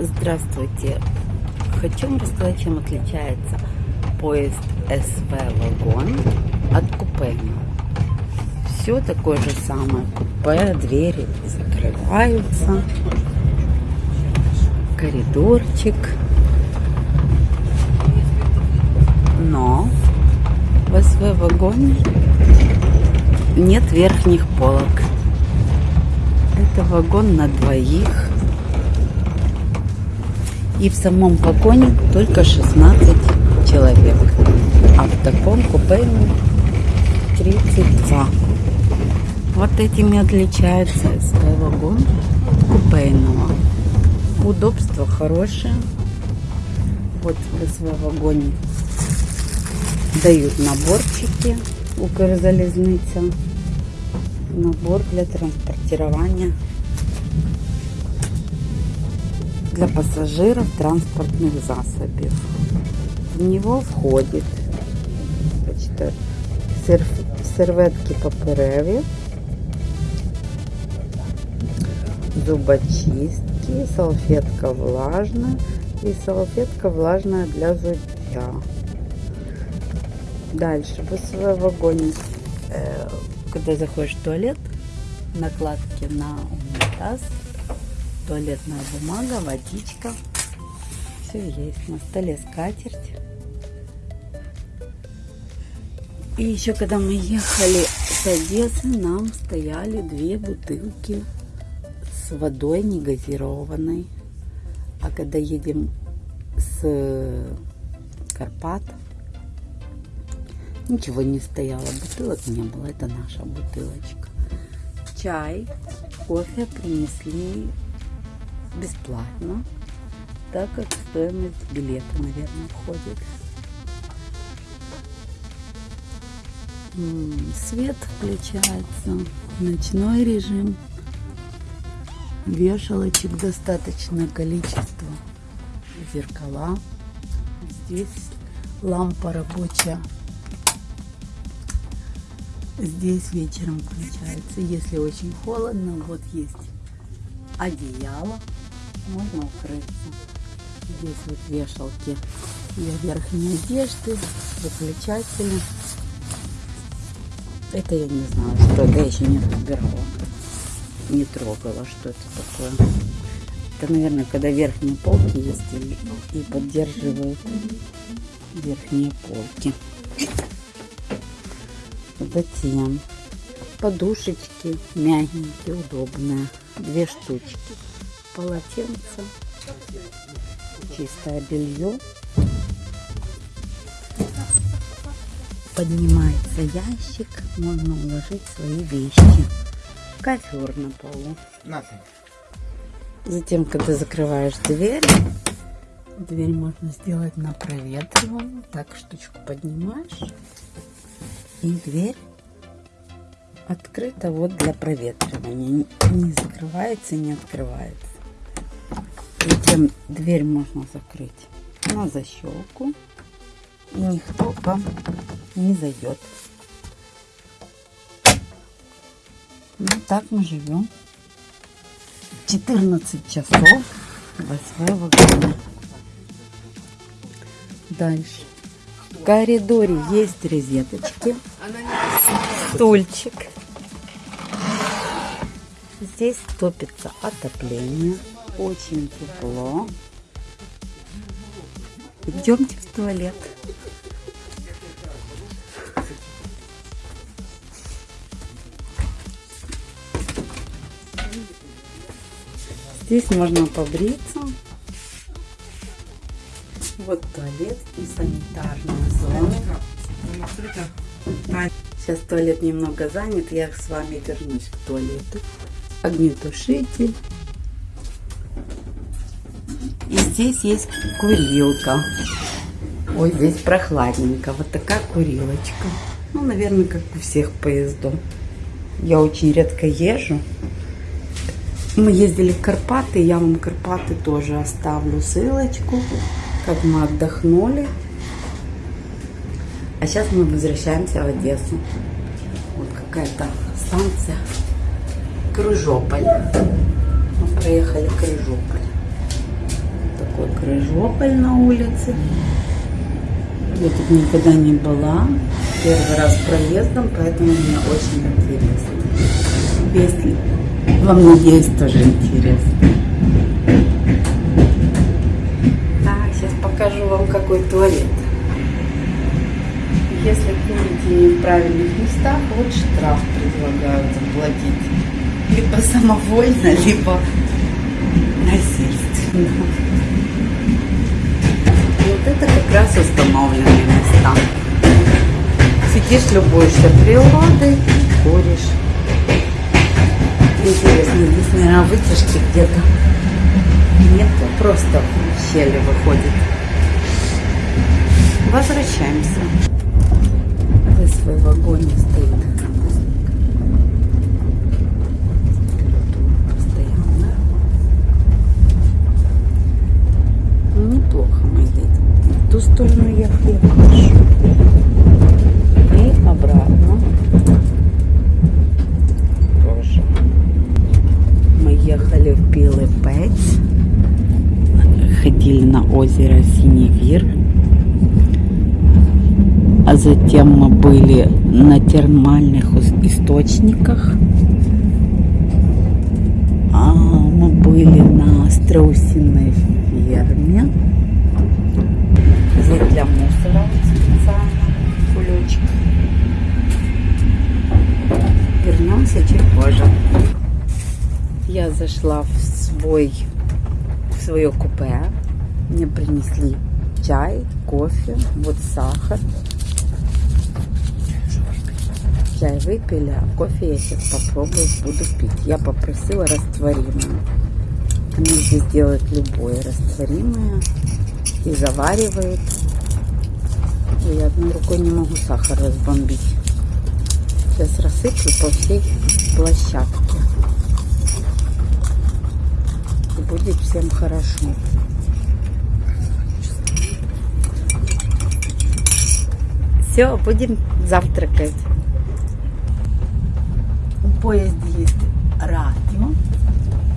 Здравствуйте. Хочу вам рассказать, чем отличается поезд СВ «Вагон» от купе. Все такое же самое. Купе, двери закрываются. Коридорчик. Но в СВ «Вагоне» нет верхних полок. Это вагон на двоих и в самом вагоне только 16 человек. А в таком купе 32. Вот этими отличается СВ вагон купейного. Удобство хорошее. Вот в СВ вагоне дают наборчики Укрзалізниця. Набор для транспортирования для пассажиров транспортных засобів. В него входит бачите, серветки папереві, зубочистки, салфетка влажная и салфетка влажная для зубья. Дальше в своем вагоне, когда заходишь в туалет, накладки на унитаз туалетная бумага, водичка. Все есть. На столе скатерть. И еще когда мы ехали с Одессы, нам стояли две бутылки с водой негазированной. А когда едем с Карпат, ничего не стояло, бутылок не было, это наша бутылочка. Чай, кофе принесли бесплатно, так как стоимость билета, наверное, входит. Свет включается, ночной режим, вешалочек достаточное количество, зеркала. Здесь лампа рабочая. Здесь вечером включается, если очень холодно, вот есть одеяло можно укрыться. Здесь вот вешалки для верхней одежды, выключатели. Это я не знаю, что это, я еще не разбирала. Не трогала, что это такое. Это, наверное, когда верхние полки есть и, и поддерживают верхние полки. Затем подушечки мягенькие, удобные. Две штучки полотенце, чистое белье. Поднимается ящик, можно уложить свои вещи. Ковер на полу. Затем, когда закрываешь дверь, дверь можно сделать на проветриваемую. Так штучку поднимаешь, и дверь открыта вот для проветривания. Не закрывается, не открывается. Затем дверь можно закрыть на защелку. И никто вам не зайдет. Ну, так мы живем. 14 часов в вагоне. Дальше. В коридоре есть розеточки. Стульчик. Здесь топится отопление очень тепло. Идемте в туалет. Здесь можно побриться. Вот туалет и санитарная зона. Сейчас туалет немного занят, я с вами вернусь к туалету. Огнетушитель. И здесь есть курилка. Ой, здесь прохладненько. Вот такая курилочка. Ну, наверное, как у всех поездов. Я очень редко езжу. Мы ездили в Карпаты. Я вам Карпаты тоже оставлю ссылочку, как мы отдохнули. А сейчас мы возвращаемся в Одессу. Вот какая-то станция. Крыжополь. Мы проехали Крыжополь. Такой крыжополь на улице. Я тут никогда не была. Первый раз проездом, поэтому мне очень интересно. Если вам, надеюсь, тоже интересно. Так, сейчас покажу вам, какой туалет. Если курите не в правильных местах, вот штраф предлагают заплатить. Либо самовольно, либо насильственно. Это как раз установленные места. Сидишь, любуешься природой, куришь. Интересно, здесь, наверное, вытяжки где-то нет, просто в щели выходит. Возвращаемся. В свой вагоне стоит постоянно. Ну, неплохо мы едем. Сторону ехали хорошо. И обратно. Тоже. Мы ехали в Білий Пець. Ходили на озеро Синевир. А затем мы были на термальных источниках. А мы были на страусиной ферме. Здесь для мусора вот специально кулечек. Вернемся чуть позже. Я зашла в свой в свое купе. Мне принесли чай, кофе, вот сахар. Чай выпили, а кофе я сейчас попробую, буду пить. Я попросила растворимое. Они здесь делают любое растворимое и заваривают. И я одной рукой не могу сахар разбомбить. Сейчас рассыплю по всей площадке. И будет всем хорошо. Все, будем завтракать. В поезде есть.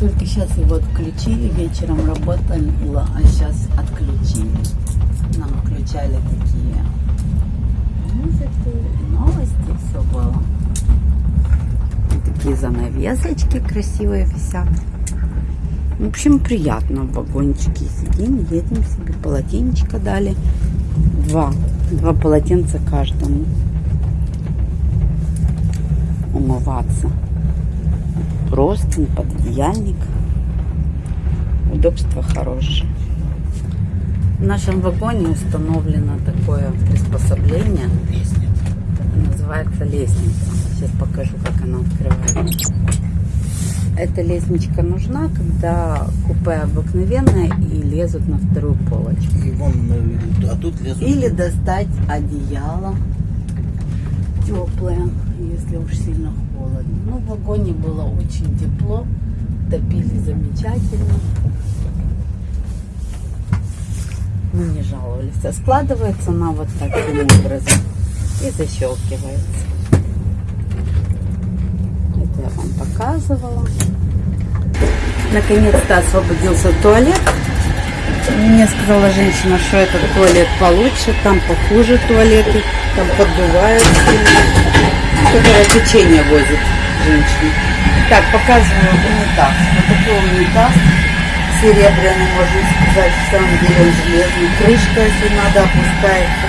Только сейчас его отключили, вечером работало, а сейчас отключили. Нам включали такие музыку, новости, все было. И такие занавесочки красивые висят. В общем, приятно в вагончике сидим, едем себе, полотенечко дали. Два. Два полотенца каждому. Умываться. Простынь, пододеяльник. Удобство хорошее. В нашем вагоне установлено такое приспособление. Называется лестница. Сейчас покажу, как она открывается. Эта лестничка нужна, когда купе обыкновенное и лезут на вторую полочку. И вон, а тут лезут. Или достать одеяло теплое, если уж сильно холодно. Ну, в вагоне было очень тепло, топили замечательно. Мы не жаловались. А складывается она вот таким образом и защелкивается. Это я вам показывала. Наконец-то освободился туалет. Мне сказала женщина, что этот туалет получше, там похуже туалеты, там поддувают. Которое течение возит женщина. Так, показываю унитаз. Вот такой унитаз. Серебряный, можно сказать, в самом деле он железный. Крышка, если надо, опускается.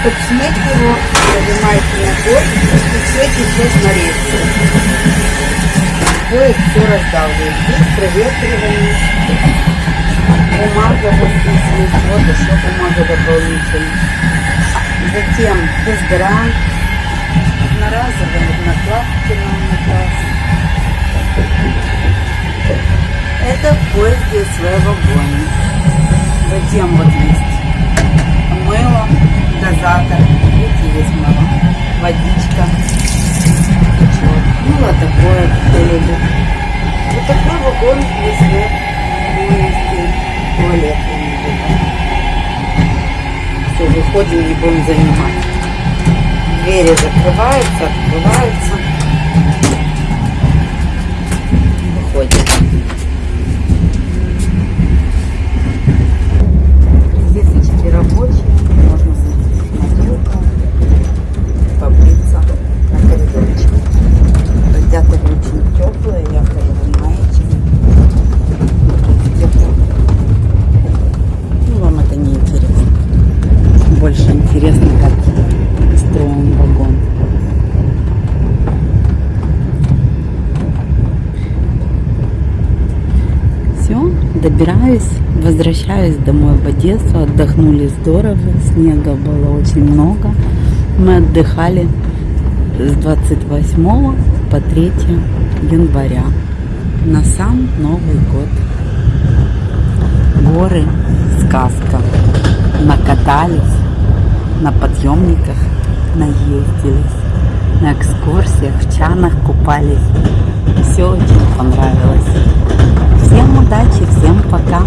Чтобы снять его, поднимаете ногой, и все течет на рельсы. Поезд все раздавливает. Здесь проветривание. Бумага вот. Вот еще бумага дополнительная. Затем дезодорант. Одноразовые накладки на унитаз. Это в поезде СВ вагоне. Затем вот есть мыло, дозатор. Видите, есть мыло. Водичка. Течет. Мыло такое, кто. Вот такой вагон СВ поезде. Туалет. Все, выходим, не будем занимать. Двери закрываются, открываются. Добираюсь, возвращаюсь домой в Одессу. Отдохнули здорово, снега было очень много. Мы отдыхали с 28 по 3 января на сам Новый год. Горы, сказка. Накатались, на подъемниках наездились, на экскурсиях, в чанах купались. Все очень понравилось. Всем удачи, всем пока!